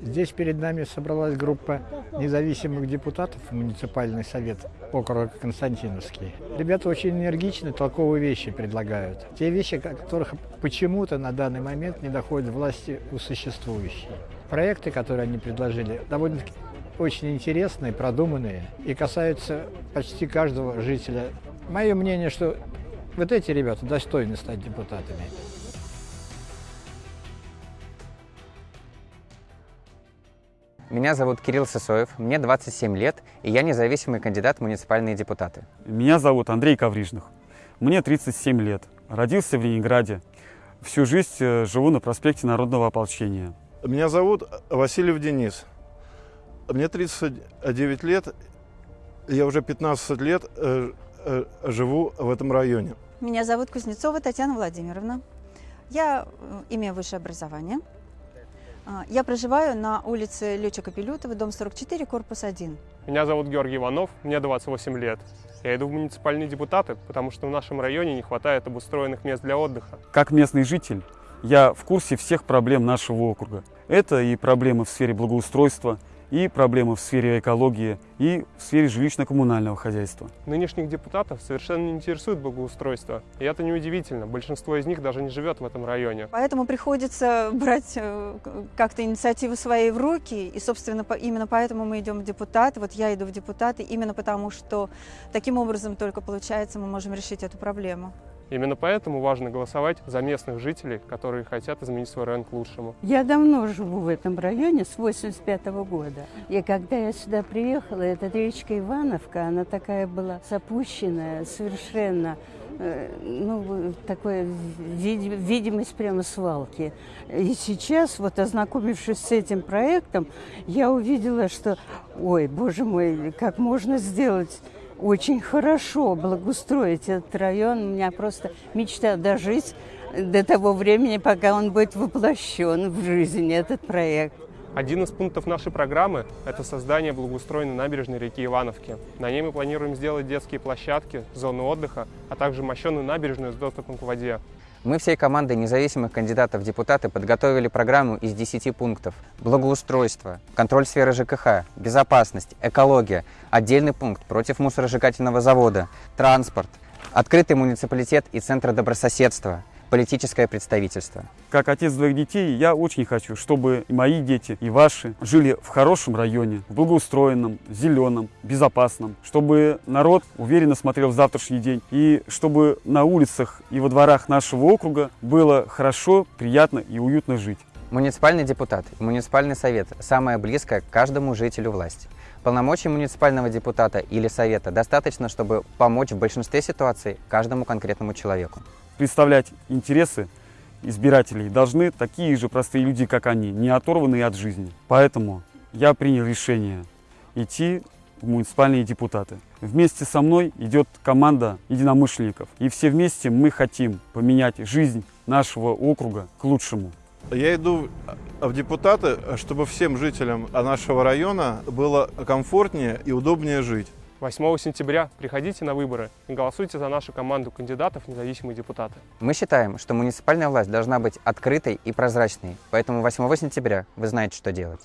Здесь перед нами собралась группа независимых депутатов муниципальный совет округа Константиновский. Ребята очень энергичны, толковые вещи предлагают. Те вещи, которых почему-то на данный момент не доходят власти у существующей. Проекты, которые они предложили, довольно очень интересные, продуманные и касаются почти каждого жителя. Мое мнение, что вот эти ребята достойны стать депутатами. Меня зовут Кирилл Сысоев, мне 27 лет, и я независимый кандидат в муниципальные депутаты. Меня зовут Андрей Коврижных, мне 37 лет, родился в Ленинграде, всю жизнь э, живу на проспекте Народного ополчения. Меня зовут Васильев Денис, мне 39 лет, я уже 15 лет э, э, живу в этом районе. Меня зовут Кузнецова Татьяна Владимировна. Я имею высшее образование. А, я проживаю на улице Летчика Пилютова, дом 44, корпус 1. Меня зовут Георгий Иванов, мне 28 лет. Я иду в муниципальные депутаты, потому что в нашем районе не хватает обустроенных мест для отдыха. Как местный житель, я в курсе всех проблем нашего округа. Это и проблемы в сфере благоустройства, и проблемы в сфере экологии, и в сфере жилищно-коммунального хозяйства. Нынешних депутатов совершенно не интересует благоустройство. И это неудивительно. Большинство из них даже не живет в этом районе. Поэтому приходится брать э, как-то инициативу своей в руки. И, собственно, именно поэтому мы идем в депутаты. Вот я иду в депутаты именно потому, что таким образом только получается мы можем решить эту проблему. Именно поэтому важно голосовать за местных жителей, которые хотят изменить свой район к лучшему. Я давно живу в этом районе, с 85 -го года. И когда я сюда приехала, эта речка Ивановка, она такая была запущенная, совершенно э, ну, такая видимость прямо свалки. И сейчас, вот ознакомившись с этим проектом, я увидела, что, ой, боже мой, как можно сделать очень хорошо благоустроить этот район. У меня просто мечта дожить до того времени, пока он будет воплощен в жизнь, этот проект. Один из пунктов нашей программы – это создание благоустроенной набережной реки Ивановки. На ней мы планируем сделать детские площадки, зоны отдыха, а также мощенную набережную с доступом к воде. Мы всей командой независимых кандидатов в депутаты подготовили программу из 10 пунктов. Благоустройство, контроль сферы ЖКХ, безопасность, экология, отдельный пункт против мусоросжигательного завода, транспорт, открытый муниципалитет и центр добрососедства, политическое представительство. Как отец двоих детей, я очень хочу, чтобы и мои дети, и ваши жили в хорошем районе, в благоустроенном, зеленом, безопасном, чтобы народ уверенно смотрел в завтрашний день, и чтобы на улицах и во дворах нашего округа было хорошо, приятно и уютно жить. Муниципальный депутат муниципальный совет – самое близкое к каждому жителю власти. Полномочий муниципального депутата или совета достаточно, чтобы помочь в большинстве ситуаций каждому конкретному человеку представлять интересы избирателей должны такие же простые люди, как они, не оторванные от жизни. Поэтому я принял решение идти в муниципальные депутаты. Вместе со мной идет команда единомышленников. И все вместе мы хотим поменять жизнь нашего округа к лучшему. Я иду в депутаты, чтобы всем жителям нашего района было комфортнее и удобнее жить. 8 сентября приходите на выборы и голосуйте за нашу команду кандидатов независимые депутаты. Мы считаем, что муниципальная власть должна быть открытой и прозрачной, поэтому 8 сентября вы знаете, что делать.